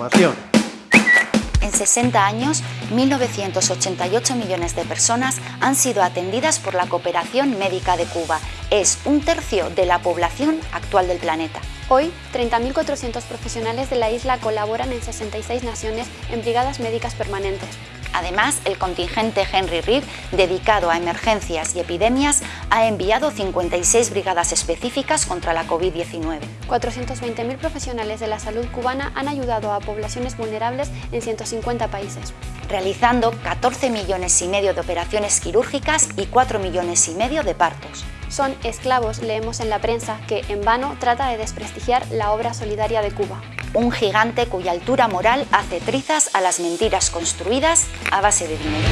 Información. En 60 años, 1.988 millones de personas han sido atendidas por la cooperación médica de Cuba. Es un tercio de la población actual del planeta. Hoy, 30.400 profesionales de la isla colaboran en 66 naciones en brigadas médicas permanentes. Además, el contingente Henry Reed, dedicado a emergencias y epidemias, ha enviado 56 brigadas específicas contra la COVID-19. 420.000 profesionales de la salud cubana han ayudado a poblaciones vulnerables en 150 países. Realizando 14 millones y medio de operaciones quirúrgicas y 4 millones y medio de partos. Son esclavos, leemos en la prensa, que en vano trata de desprestigiar la obra solidaria de Cuba un gigante cuya altura moral hace trizas a las mentiras construidas a base de dinero.